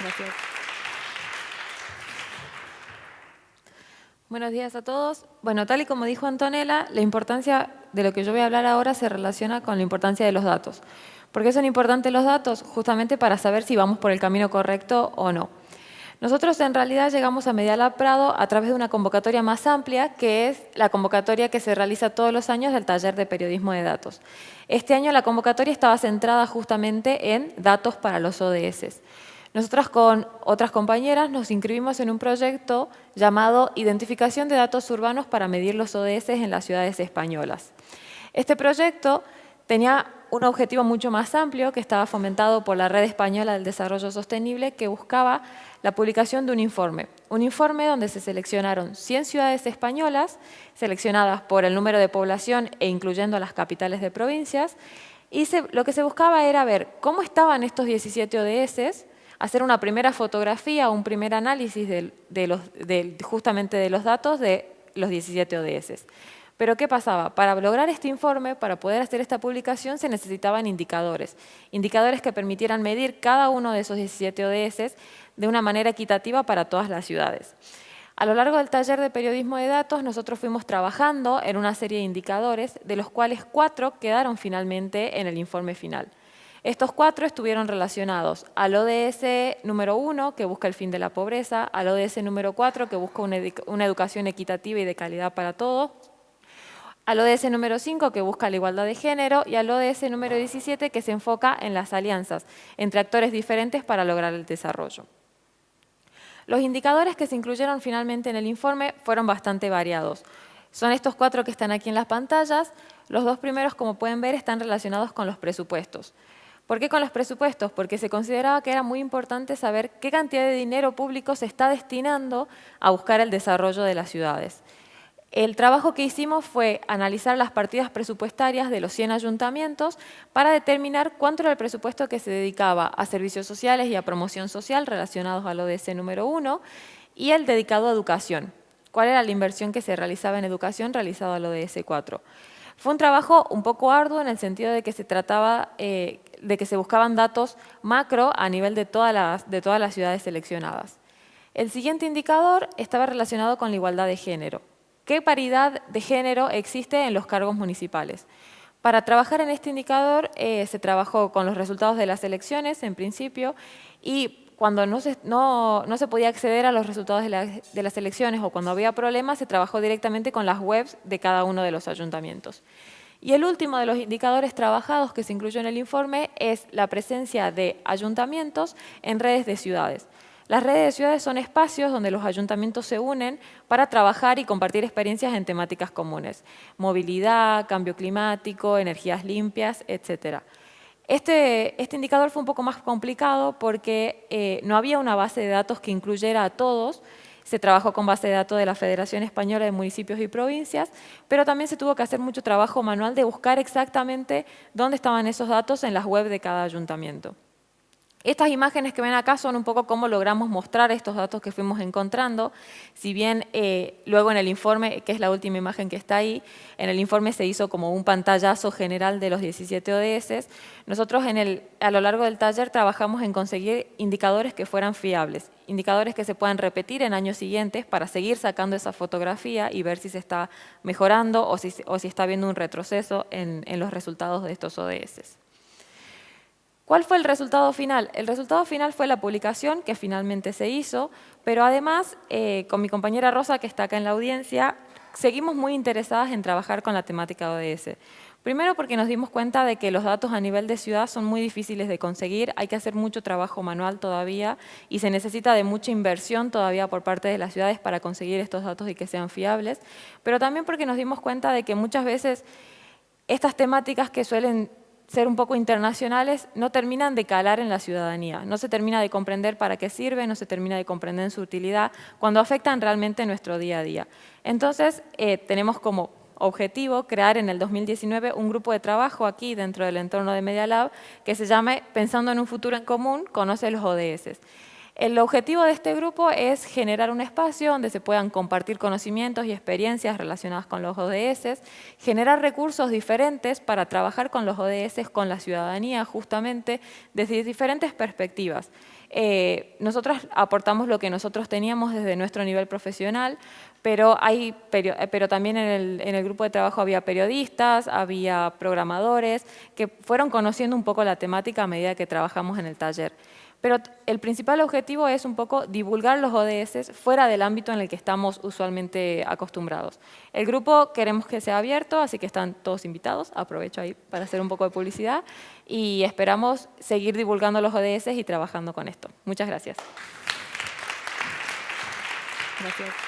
Gracias. Buenos días a todos. Bueno, tal y como dijo Antonella, la importancia de lo que yo voy a hablar ahora se relaciona con la importancia de los datos. ¿Por qué son importantes los datos? Justamente para saber si vamos por el camino correcto o no. Nosotros en realidad llegamos a Medialab Prado a través de una convocatoria más amplia, que es la convocatoria que se realiza todos los años del taller de periodismo de datos. Este año la convocatoria estaba centrada justamente en datos para los ODS. Nosotras con otras compañeras nos inscribimos en un proyecto llamado Identificación de Datos Urbanos para medir los ODS en las ciudades españolas. Este proyecto tenía un objetivo mucho más amplio que estaba fomentado por la Red Española del Desarrollo Sostenible que buscaba la publicación de un informe. Un informe donde se seleccionaron 100 ciudades españolas, seleccionadas por el número de población e incluyendo las capitales de provincias, y lo que se buscaba era ver cómo estaban estos 17 ODS, hacer una primera fotografía, un primer análisis de, justamente de los datos de los 17 ODS. Pero ¿qué pasaba? Para lograr este informe, para poder hacer esta publicación, se necesitaban indicadores. Indicadores que permitieran medir cada uno de esos 17 ODS de una manera equitativa para todas las ciudades. A lo largo del taller de periodismo de datos, nosotros fuimos trabajando en una serie de indicadores, de los cuales cuatro quedaron finalmente en el informe final. Estos cuatro estuvieron relacionados al ODS número uno, que busca el fin de la pobreza, al ODS número cuatro, que busca una, educación equitativa y de calidad para todos, al ODS número 5 que busca la igualdad de género y al ODS número 17 que se enfoca en las alianzas entre actores diferentes para lograr el desarrollo. Los indicadores que se incluyeron finalmente en el informe fueron bastante variados. Son estos cuatro que están aquí en las pantallas. Los dos primeros, como pueden ver, están relacionados con los presupuestos. ¿Por qué con los presupuestos? Porque se consideraba que era muy importante saber qué cantidad de dinero público se está destinando a buscar el desarrollo de las ciudades. El trabajo que hicimos fue analizar las partidas presupuestarias de los 100 ayuntamientos para determinar cuánto era el presupuesto que se dedicaba a servicios sociales y a promoción social relacionados al ODS número 1 y el dedicado a educación. ¿Cuál era la inversión que se realizaba en educación realizado al ODS 4? Fue un trabajo un poco arduo en el sentido de que se trataba eh, de que se buscaban datos macro a nivel de todas las, de todas las ciudades seleccionadas. El siguiente indicador estaba relacionado con la igualdad de género. ¿Qué paridad de género existe en los cargos municipales? Para trabajar en este indicador eh, se trabajó con los resultados de las elecciones en principio y cuando no se, no, se podía acceder a los resultados de, de, las elecciones o cuando había problemas se trabajó directamente con las webs de cada uno de los ayuntamientos. Y el último de los indicadores trabajados que se incluyó en el informe es la presencia de ayuntamientos en redes de ciudades. Las redes de ciudades son espacios donde los ayuntamientos se unen para trabajar y compartir experiencias en temáticas comunes. Movilidad, cambio climático, energías limpias, etc. Este, este indicador fue un poco más complicado porque eh, no había una base de datos que incluyera a todos, se trabajó con base de datos de la Federación Española de Municipios y Provincias, pero también se tuvo que hacer mucho trabajo manual de buscar exactamente dónde estaban esos datos en las webs de cada ayuntamiento. Estas imágenes que ven acá son un poco cómo logramos mostrar estos datos que fuimos encontrando, si bien eh, luego en el informe, que es la última imagen que está ahí, en el informe se hizo como un pantallazo general de los 17 ODS, nosotros a lo largo del taller trabajamos en conseguir indicadores que fueran fiables, indicadores que se puedan repetir en años siguientes para seguir sacando esa fotografía y ver si se está mejorando o si, o si está habiendo un retroceso en, en los resultados de estos ODS. ¿Cuál fue el resultado final? El resultado final fue la publicación que finalmente se hizo, pero además, eh, con mi compañera Rosa, que está acá en la audiencia, seguimos muy interesadas en trabajar con la temática ODS. Primero porque nos dimos cuenta de que los datos a nivel de ciudad son muy difíciles de conseguir, hay que hacer mucho trabajo manual todavía y se necesita de mucha inversión todavía por parte de las ciudades para conseguir estos datos y que sean fiables, pero también porque nos dimos cuenta de que muchas veces estas temáticas que suelen ser un poco internacionales, no terminan de calar en la ciudadanía, no se termina de comprender para qué sirve, no se termina de comprender su utilidad, cuando afectan realmente nuestro día a día. Entonces, eh, tenemos como objetivo crear en el 2019 un grupo de trabajo aquí dentro del entorno de Media Lab que se llame Pensando en un futuro en común, conoce los ODS. El objetivo de este grupo es generar un espacio donde se puedan compartir conocimientos y experiencias relacionadas con los ODS, generar recursos diferentes para trabajar con los ODS, con la ciudadanía, justamente desde diferentes perspectivas. Eh, nosotros aportamos lo que nosotros teníamos desde nuestro nivel profesional, pero, hay, eh, pero también en el, en el, grupo de trabajo había periodistas, había programadores, que fueron conociendo un poco la temática a medida que trabajamos en el taller. Pero el principal objetivo es un poco divulgar los ODS fuera del ámbito en el que estamos usualmente acostumbrados. El grupo queremos que sea abierto, así que están todos invitados. Aprovecho ahí para hacer un poco de publicidad y esperamos seguir divulgando los ODS y trabajando con esto. Muchas gracias. Gracias.